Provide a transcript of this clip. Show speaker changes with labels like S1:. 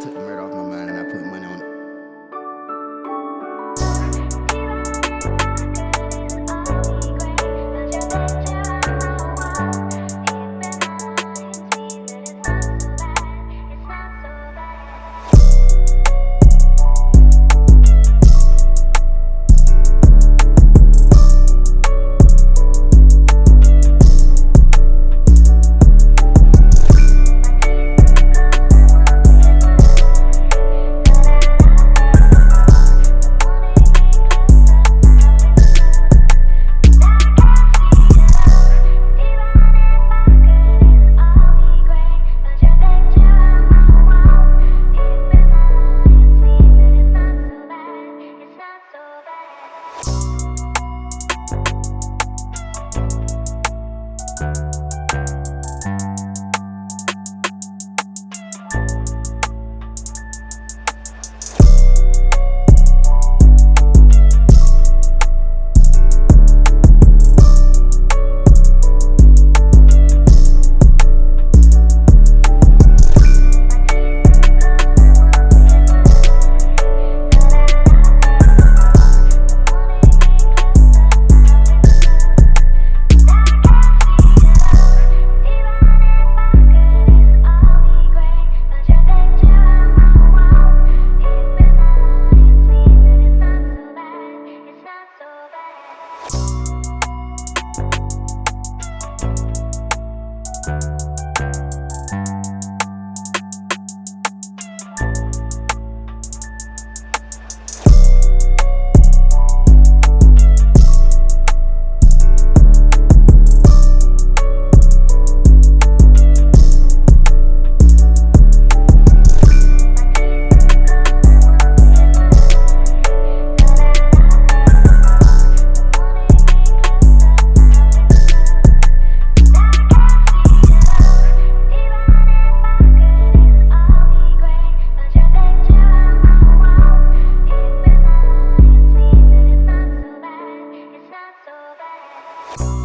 S1: Took Murdoch my
S2: you